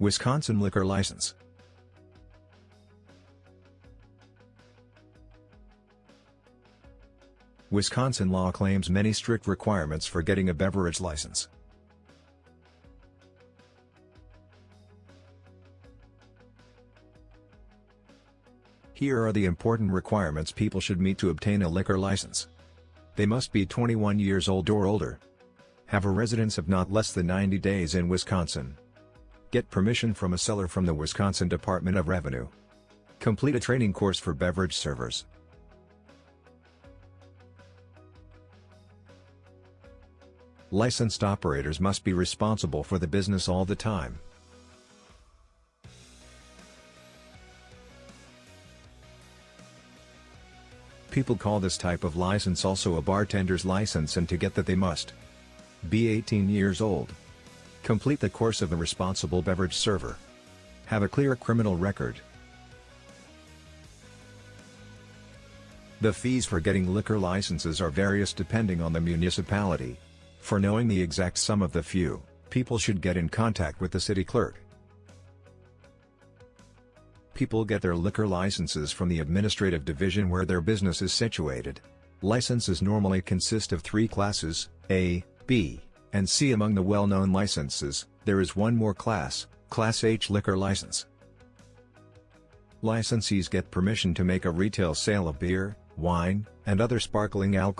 Wisconsin Liquor License Wisconsin law claims many strict requirements for getting a beverage license. Here are the important requirements people should meet to obtain a liquor license. They must be 21 years old or older. Have a residence of not less than 90 days in Wisconsin. Get permission from a seller from the Wisconsin Department of Revenue. Complete a training course for beverage servers. Licensed operators must be responsible for the business all the time. People call this type of license also a bartender's license and to get that they must be 18 years old. Complete the course of a responsible beverage server. Have a clear criminal record. The fees for getting liquor licenses are various depending on the municipality. For knowing the exact sum of the few, people should get in contact with the city clerk. People get their liquor licenses from the administrative division where their business is situated. Licenses normally consist of three classes, A, B, and see Among the well-known licenses, there is one more class, Class H liquor license. Licensees get permission to make a retail sale of beer, wine, and other sparkling alcohol.